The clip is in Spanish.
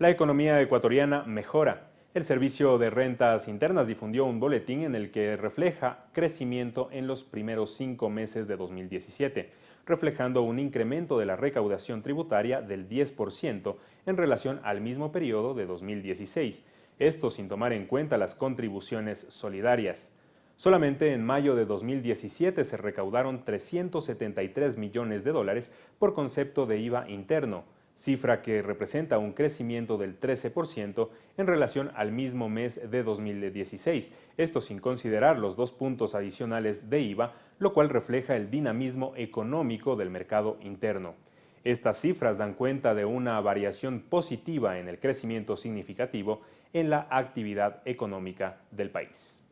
La economía ecuatoriana mejora. El Servicio de Rentas Internas difundió un boletín en el que refleja crecimiento en los primeros cinco meses de 2017, reflejando un incremento de la recaudación tributaria del 10% en relación al mismo periodo de 2016, esto sin tomar en cuenta las contribuciones solidarias. Solamente en mayo de 2017 se recaudaron 373 millones de dólares por concepto de IVA interno, cifra que representa un crecimiento del 13% en relación al mismo mes de 2016, esto sin considerar los dos puntos adicionales de IVA, lo cual refleja el dinamismo económico del mercado interno. Estas cifras dan cuenta de una variación positiva en el crecimiento significativo en la actividad económica del país.